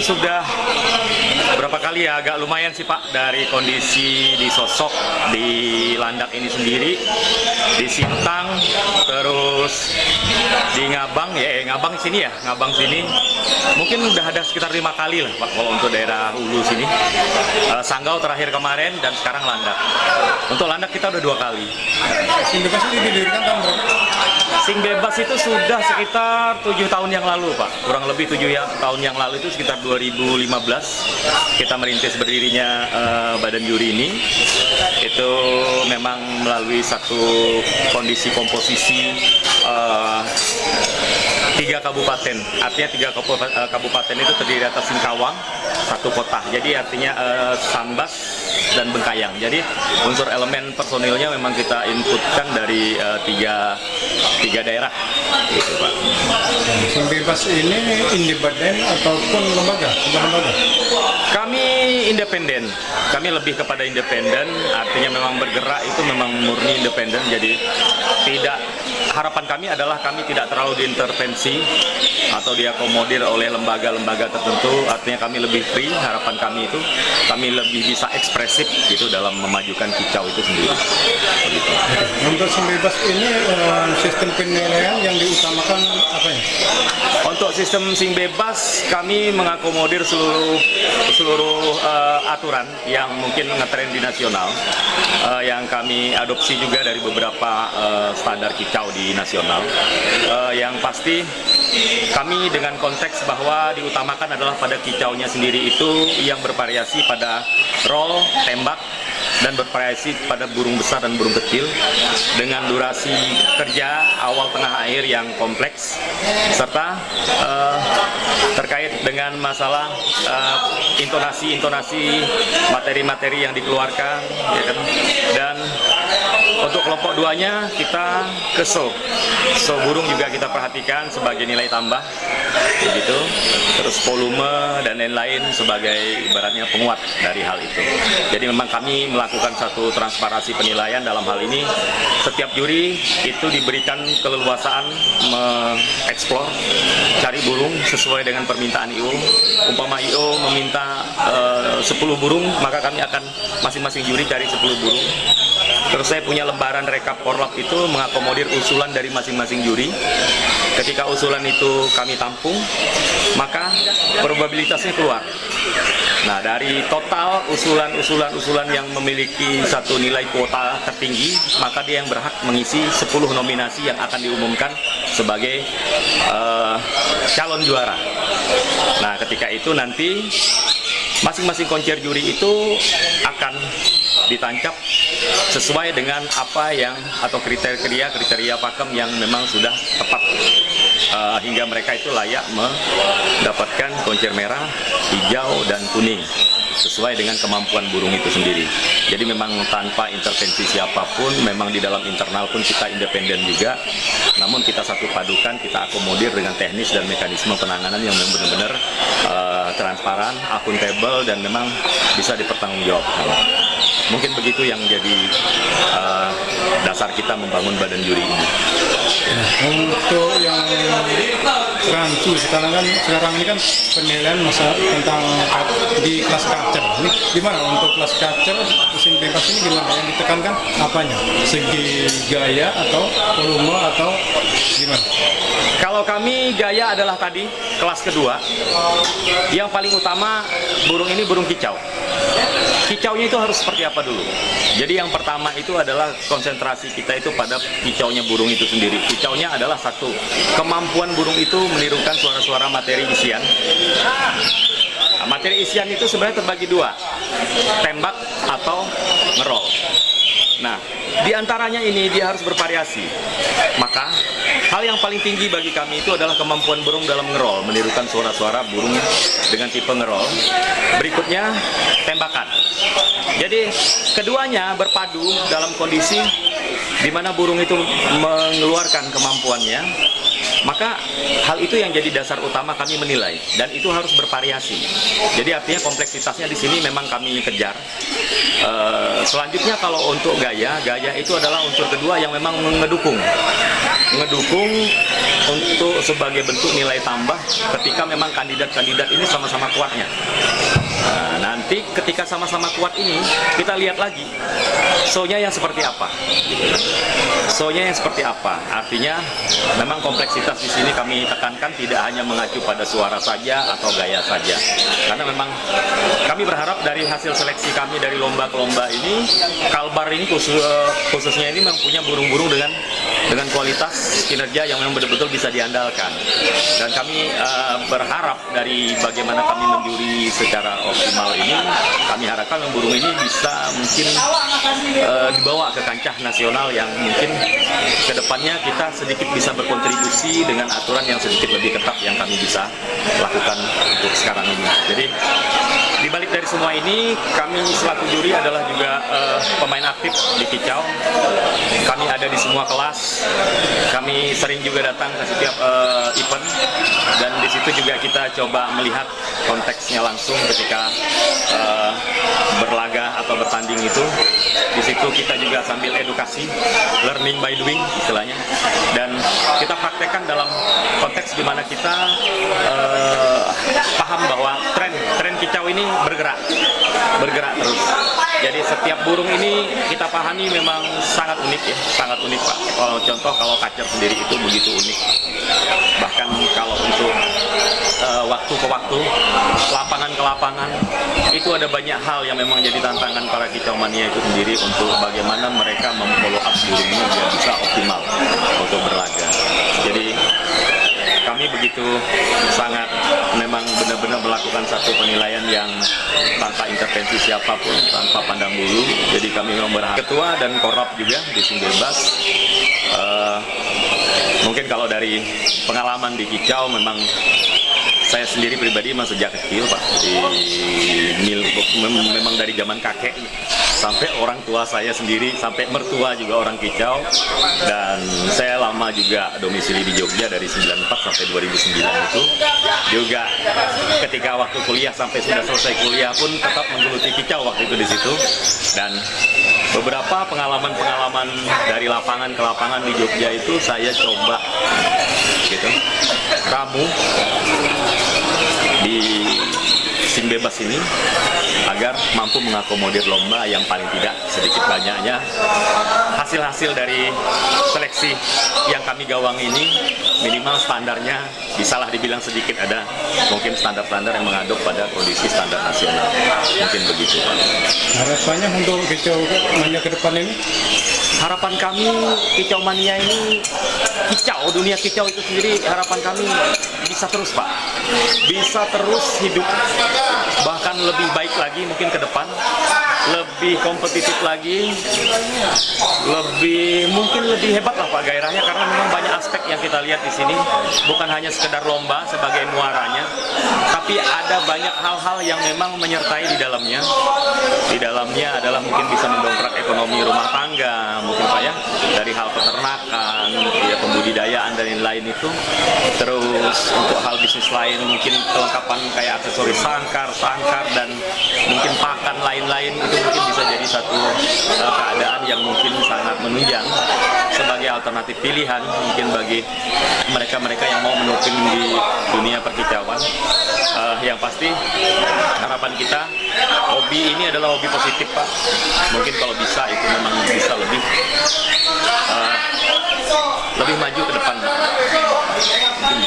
sudah berapa kali ya? Agak lumayan sih Pak dari kondisi di sosok di landak ini sendiri. Di Sintang terus di Ngabang ya eh, Ngabang sini ya Ngabang sini. Mungkin udah ada sekitar lima kali lah Pak kalau untuk daerah Hulu sini. Eh, Sanggau terakhir kemarin dan sekarang landak. Untuk landak kita udah dua kali. Ini didirikan tahun berapa? Sing bebas itu sudah sekitar tujuh tahun yang lalu, Pak. Kurang lebih tujuh ya, tahun yang lalu itu sekitar 2015 kita merintis berdirinya eh, badan juri ini. Itu memang melalui satu kondisi komposisi eh, tiga kabupaten. Artinya tiga kabupaten, eh, kabupaten itu terdiri atas Singkawang, satu kota. Jadi artinya eh, Sambas dan Bengkayang. Jadi unsur elemen personilnya memang kita inputkan dari eh, tiga tiga daerah, gitu Pak. Sing bebas ini independen ataupun lembaga? Lembaga? Kami independen, kami lebih kepada independen, artinya memang bergerak itu memang murni independen, jadi tidak harapan kami adalah kami tidak terlalu diintervensi atau diakomodir oleh lembaga-lembaga tertentu, artinya kami lebih free, harapan kami itu kami lebih bisa ekspresif gitu dalam memajukan kicau itu sendiri. Untuk bebas ini eh, sistem penilaian yang diutamakan apa ya? Untuk sistem sing bebas, kami mengakomodir seluruh seluruh eh, aturan yang mungkin ngetren di nasional, eh, yang kami adopsi juga dari beberapa eh, standar kicau di nasional. Eh, yang pasti kami dengan konteks bahwa diutamakan adalah pada kicaunya sendiri itu yang bervariasi pada roll, tembak, dan bervariasi pada burung besar dan burung kecil dengan durasi kerja awal tengah akhir yang kompleks serta eh, terkait dengan masalah eh, intonasi-intonasi materi-materi yang dikeluarkan ya kan? dan untuk kelompok duanya kita ke show show burung juga kita perhatikan sebagai nilai tambah begitu terus volume dan lain-lain sebagai ibaratnya penguat dari hal itu. Jadi memang kami melakukan satu transparansi penilaian dalam hal ini. Setiap juri itu diberikan keleluasaan mengeksplor cari burung sesuai dengan permintaan IO umpama IO meminta eh, 10 burung maka kami akan masing-masing juri cari 10 burung Terus saya punya lembaran rekap korlap itu mengakomodir usulan dari masing-masing juri. Ketika usulan itu kami tampung, maka probabilitasnya keluar. Nah, dari total usulan-usulan-usulan yang memiliki satu nilai kuota tertinggi, maka dia yang berhak mengisi 10 nominasi yang akan diumumkan sebagai eh, calon juara. Nah, ketika itu nanti masing-masing koncer juri itu akan ditancap sesuai dengan apa yang atau kriteria kriteria pakem yang memang sudah tepat eh, hingga mereka itu layak mendapatkan koncer merah, hijau dan kuning sesuai dengan kemampuan burung itu sendiri. Jadi memang tanpa intervensi siapa pun, memang di dalam internal pun kita independen juga. Namun kita satu padukan, kita akomodir dengan teknis dan mekanisme penanganan yang benar-benar eh, transparan, akuntabel dan memang bisa dipertanggungjawabkan. Mungkin begitu yang jadi eh, dasar kita membangun badan juri ini. Untuk yang rancu sekarang kan sekarang ini kan penilaian masa tentang di kelas culture. Ini gimana untuk kelas culture sing bebas ini gimana yang ditekankan apanya? Segi gaya atau volume atau gimana? Kalau kami gaya adalah tadi kelas kedua, yang paling utama burung ini burung kicau. Kicaunya itu harus seperti apa dulu? Jadi yang pertama itu adalah konsentrasi kita itu pada kicaunya burung itu sendiri. Kicaunya adalah satu, kemampuan burung itu menirukan suara-suara materi isian. Nah, materi isian itu sebenarnya terbagi dua, tembak atau ngerol. Nah, di antaranya ini dia harus bervariasi. Maka, hal yang paling tinggi bagi kami itu adalah kemampuan burung dalam ngerol, menirukan suara-suara burung dengan tipe ngerol. Berikutnya, tembakan. Jadi, keduanya berpadu dalam kondisi di mana burung itu mengeluarkan kemampuannya Maka hal itu yang jadi dasar utama kami menilai dan itu harus bervariasi. Jadi artinya kompleksitasnya di sini memang kami kejar. Eh, selanjutnya kalau untuk gaya, gaya itu adalah unsur kedua yang memang mengedukung, mengedukung untuk sebagai bentuk nilai tambah ketika memang kandidat-kandidat ini sama-sama kuatnya. Nah, nanti ketika sama-sama kuat ini kita lihat lagi show-nya yang seperti apa. Show-nya yang seperti apa? Artinya memang kompleksitas di sini kami tekankan tidak hanya mengacu pada suara saja atau gaya saja. Karena memang kami berharap dari hasil seleksi kami dari lomba ke lomba ini Kalbar ini khusus, khususnya ini mempunyai burung-burung dengan dengan kualitas kinerja yang memang betul-betul bisa diandalkan. Dan kami uh, berharap dari bagaimana kami menjuri secara optimal ini, kami harapkan burung ini bisa mungkin uh, dibawa ke kancah nasional yang mungkin ke depannya kita sedikit bisa berkontribusi dengan aturan yang sedikit lebih ketat yang kami bisa lakukan untuk sekarang ini. Jadi di balik dari semua ini, kami selaku juri adalah juga uh, pemain aktif di Kicau. Kami ada di semua kelas. Kami sering juga datang ke setiap uh, event dan di situ juga kita coba melihat konteksnya langsung ketika uh, berlaga atau bertanding itu. Di situ kita juga sambil edukasi, learning by doing istilahnya. Dan kita praktekkan dalam konteks di mana kita uh, paham bahwa ini bergerak, bergerak terus. Jadi setiap burung ini kita pahami memang sangat unik ya, sangat unik Pak. Kalau contoh kalau kacer sendiri itu begitu unik. Bahkan kalau untuk uh, waktu ke waktu, lapangan ke lapangan, itu ada banyak hal yang memang jadi tantangan para kicau mania itu sendiri untuk bagaimana mereka memfollow up burungnya biar bisa optimal untuk berlaga. Jadi kami begitu sangat memang benar-benar melakukan satu penilaian yang tanpa intervensi siapa pun, tanpa pandang bulu. Jadi kami memang berharap ketua dan korup juga di sini bebas. Uh, mungkin kalau dari pengalaman di Kicau memang saya sendiri pribadi memang sejak kecil pak di mil memang dari zaman kakek sampai orang tua saya sendiri sampai mertua juga orang kicau. Dan saya lama juga domisili di Jogja dari 94 sampai 2009 itu. Juga ketika waktu kuliah sampai sudah selesai kuliah pun tetap menggeluti kicau waktu itu di situ. Dan beberapa pengalaman-pengalaman dari lapangan ke lapangan di Jogja itu saya coba gitu. Ramu di sim bebas ini agar mampu mengakomodir lomba yang paling tidak sedikit banyaknya hasil-hasil dari seleksi yang kami gawang ini minimal standarnya bisalah dibilang sedikit ada mungkin standar-standar yang mengadop pada kondisi standar nasional mungkin begitu. Harapannya untuk mania ke depan ini? Harapan kami kicau mania ini kicau dunia kicau itu sendiri harapan kami bisa terus Pak. Bisa terus hidup. Bahkan lebih baik lagi mungkin ke depan lebih kompetitif lagi lebih mungkin lebih hebat lah Pak gairahnya karena memang banyak aspek yang kita lihat di sini. Bukan hanya sekedar lomba sebagai muaranya tapi ada banyak hal-hal yang memang menyertai di dalamnya. Di dalamnya adalah mungkin bisa mendongkrak ekonomi rumah tangga mungkin Pak ya dari hal peternakan ya pembudidayaan dan lain-lain itu. Terus untuk hal bisnis lain mungkin kelengkapan kayak aksesoris sangkar, sangkar dan mungkin pakan lain-lain itu mungkin bisa jadi satu uh, keadaan yang mungkin sangat menunjang sebagai alternatif pilihan mungkin bagi mereka-mereka yang mau menukung di dunia perkicauan uh, yang pasti harapan kita hobi ini adalah hobi positif Pak. Mungkin kalau bisa itu memang bisa lebih uh, lebih maju ke depan mungkin